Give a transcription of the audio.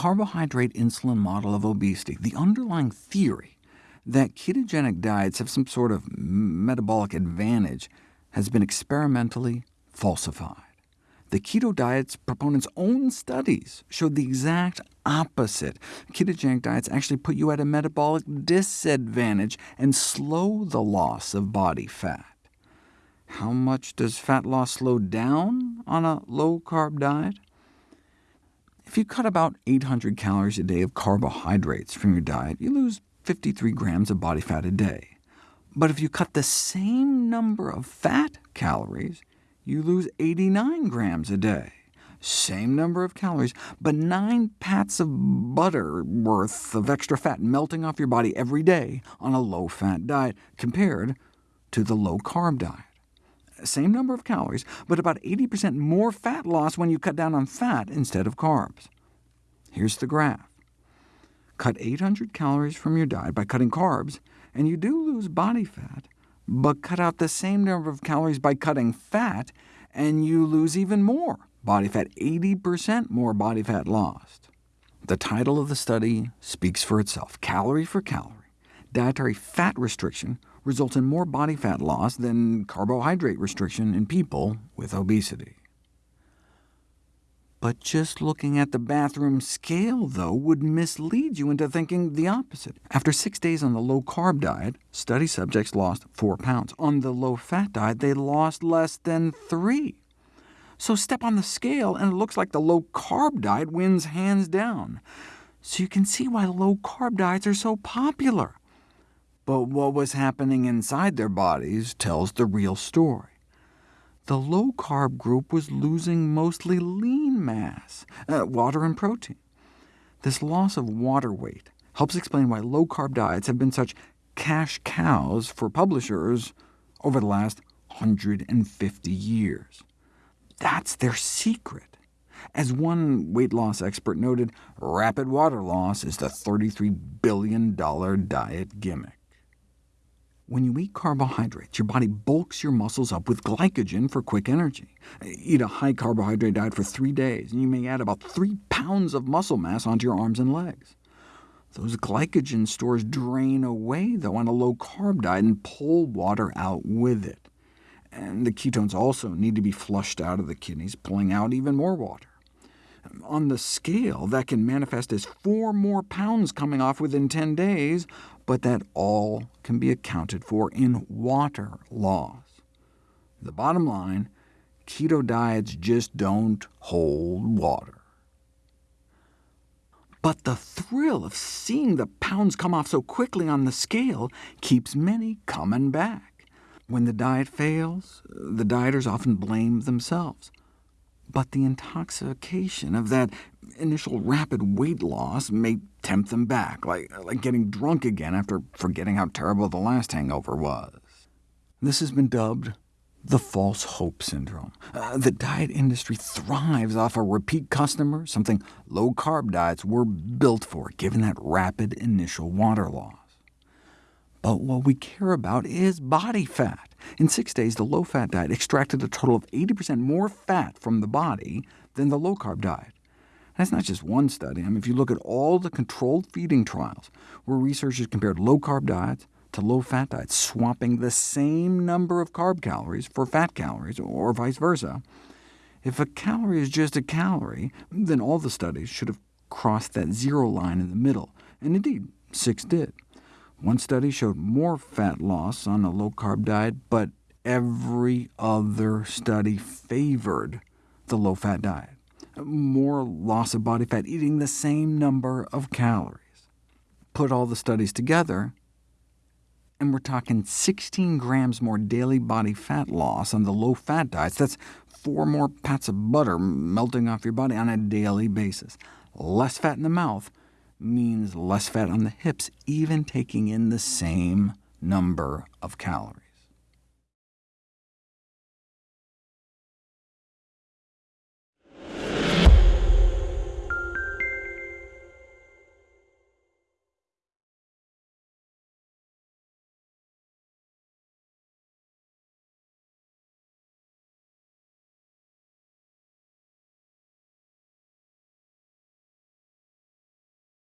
carbohydrate insulin model of obesity, the underlying theory that ketogenic diets have some sort of metabolic advantage has been experimentally falsified. The keto diet's proponents' own studies showed the exact opposite. Ketogenic diets actually put you at a metabolic disadvantage and slow the loss of body fat. How much does fat loss slow down on a low-carb diet? If you cut about 800 calories a day of carbohydrates from your diet, you lose 53 grams of body fat a day. But if you cut the same number of fat calories, you lose 89 grams a day. Same number of calories, but 9 pats of butter worth of extra fat melting off your body every day on a low-fat diet, compared to the low-carb diet. Same number of calories, but about 80% more fat loss when you cut down on fat instead of carbs. Here's the graph. Cut 800 calories from your diet by cutting carbs, and you do lose body fat, but cut out the same number of calories by cutting fat, and you lose even more body fat, 80% more body fat lost. The title of the study speaks for itself. Calorie for calorie, dietary fat restriction results in more body fat loss than carbohydrate restriction in people with obesity. But just looking at the bathroom scale, though, would mislead you into thinking the opposite. After six days on the low-carb diet, study subjects lost 4 pounds. On the low-fat diet, they lost less than 3. So step on the scale, and it looks like the low-carb diet wins hands down. So you can see why low-carb diets are so popular. But what was happening inside their bodies tells the real story the low-carb group was losing mostly lean mass, uh, water and protein. This loss of water weight helps explain why low-carb diets have been such cash cows for publishers over the last 150 years. That's their secret. As one weight loss expert noted, rapid water loss is the $33 billion diet gimmick. When you eat carbohydrates, your body bulks your muscles up with glycogen for quick energy. Eat a high-carbohydrate diet for three days, and you may add about 3 pounds of muscle mass onto your arms and legs. Those glycogen stores drain away, though, on a low-carb diet and pull water out with it. And the ketones also need to be flushed out of the kidneys, pulling out even more water. On the scale, that can manifest as 4 more pounds coming off within 10 days, but that all can be accounted for in water loss. The bottom line, keto diets just don't hold water. But the thrill of seeing the pounds come off so quickly on the scale keeps many coming back. When the diet fails, the dieters often blame themselves. But the intoxication of that initial rapid weight loss may tempt them back, like, like getting drunk again after forgetting how terrible the last hangover was. This has been dubbed the false hope syndrome. Uh, the diet industry thrives off a repeat customer, something low-carb diets were built for, given that rapid initial water loss. But what we care about is body fat. In six days, the low-fat diet extracted a total of 80% more fat from the body than the low-carb diet. That's not just one study. I mean, if you look at all the controlled feeding trials, where researchers compared low-carb diets to low-fat diets, swapping the same number of carb calories for fat calories, or vice versa, if a calorie is just a calorie, then all the studies should have crossed that zero line in the middle, and indeed, six did. One study showed more fat loss on a low-carb diet, but every other study favored the low-fat diet more loss of body fat eating the same number of calories. Put all the studies together, and we're talking 16 grams more daily body fat loss on the low-fat diets. That's four more pats of butter melting off your body on a daily basis. Less fat in the mouth means less fat on the hips, even taking in the same number of calories.